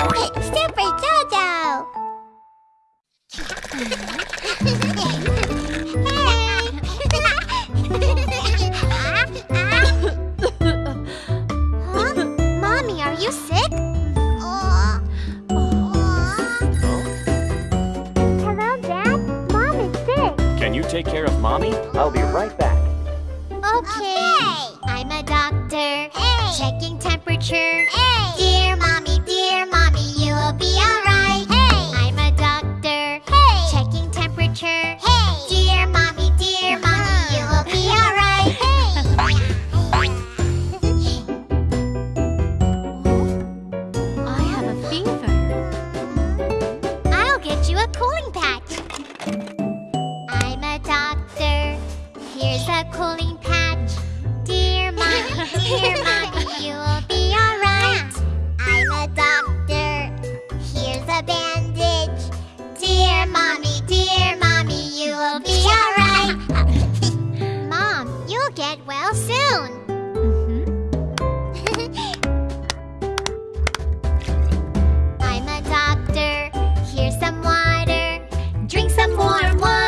Super Jojo! huh? Mommy, are you sick? Hello, Dad. Mom is sick. Can you take care of Mommy? I'll be right back. Okay. I'm a doctor. Hey. Checking temperature. Dear Here's a cooling patch. Dear mommy, dear mommy, you will be alright. I'm a doctor. Here's a bandage. Dear mommy, dear mommy, you will be alright. Mom, you'll get well soon. Mm-hmm. I'm a doctor. Here's some water. Drink some warm water.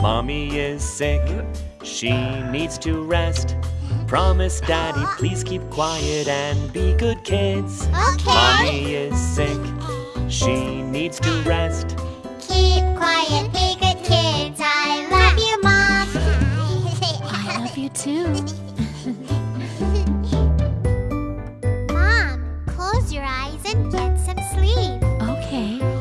Mommy is sick, she needs to rest. Promise Daddy, please keep quiet and be good kids. Okay. Mommy is sick, she needs to rest. Keep quiet, be good kids. I love you, Mom. I love you too. Mom, close your eyes and get some sleep. Okay.